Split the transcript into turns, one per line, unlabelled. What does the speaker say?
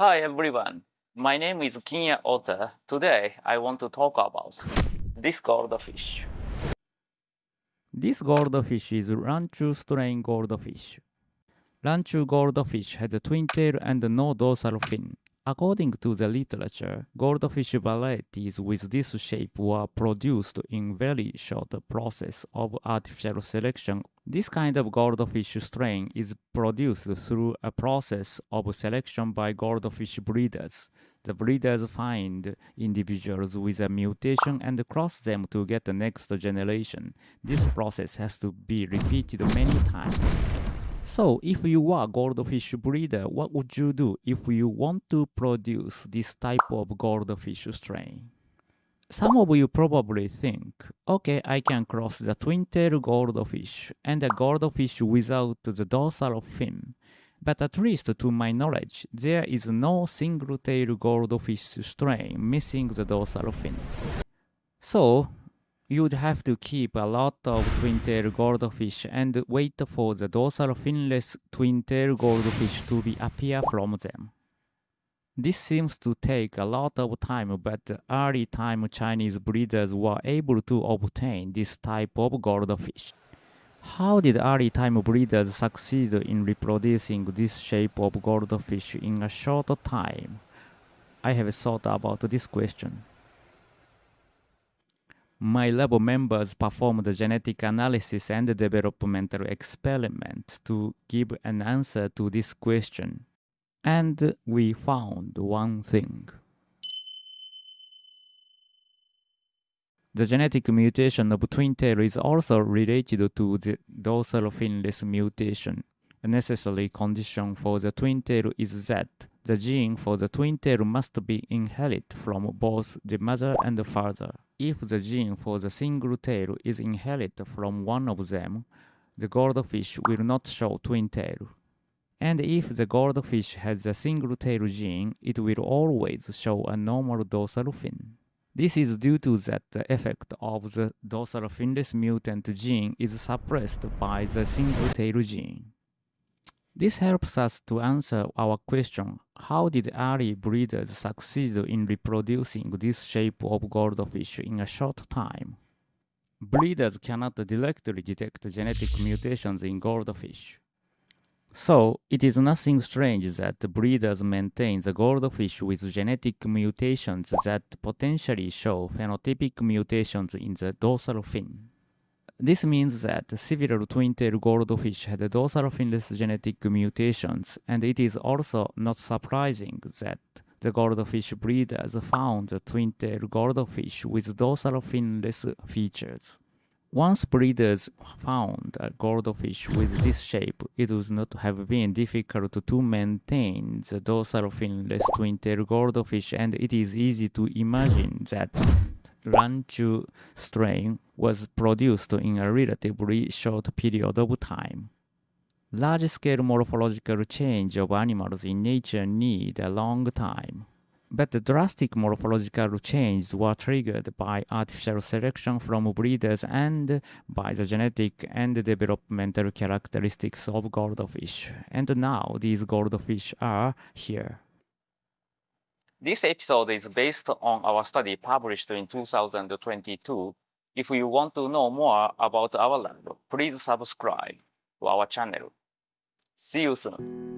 Hi everyone, my name is Kinya Ota. Today I want to talk about this goldfish.
This goldfish is Ranchu strain goldfish. Ranchu goldfish has a twin tail and no dorsal fin. According to the literature, goldfish varieties with this shape were produced in very short process of artificial selection. This kind of goldfish strain is produced through a process of selection by goldfish breeders. The breeders find individuals with a mutation and cross them to get the next generation. This process has to be repeated many times. So, if you were a goldfish breeder, what would you do if you want to produce this type of goldfish strain? Some of you probably think, okay, I can cross the twin-tail goldfish and a goldfish without the dorsal fin. But at least to my knowledge, there is no single-tail goldfish strain missing the dorsal fin. So, you'd have to keep a lot of twin-tail goldfish and wait for the dorsal finless twin-tail goldfish to be appear from them. This seems to take a lot of time, but early time Chinese breeders were able to obtain this type of goldfish. How did early time breeders succeed in reproducing this shape of goldfish in a short time? I have thought about this question. My lab members performed genetic analysis and developmental experiments to give an answer to this question. And we found one thing. The genetic mutation of twin tail is also related to the dorsal finless mutation. A necessary condition for the twin tail is that the gene for the twin tail must be inherited from both the mother and the father. If the gene for the single tail is inherited from one of them, the goldfish will not show twin tail. And if the goldfish has a single tail gene, it will always show a normal dorsal fin. This is due to that the effect of the dorsal finless mutant gene is suppressed by the single tail gene. This helps us to answer our question, how did early breeders succeed in reproducing this shape of goldfish in a short time? Breeders cannot directly detect genetic mutations in goldfish. So, it is nothing strange that breeders maintain the goldfish with genetic mutations that potentially show phenotypic mutations in the dorsal fin. This means that several twin-tail goldfish had dorsal finless genetic mutations, and it is also not surprising that the goldfish breeders found the twin-tail goldfish with dorsal finless features. Once breeders found a goldfish with this shape, it would not have been difficult to maintain the dorsal finless twin-tail goldfish, and it is easy to imagine that Ranchu strain was produced in a relatively short period of time. Large-scale morphological change of animals in nature need a long time. But the drastic morphological changes were triggered by artificial selection from breeders and by the genetic and developmental characteristics of goldfish. And now these goldfish are here.
This episode is based on our study published in 2022. If you want to know more about our lab, please subscribe to our channel. See you soon.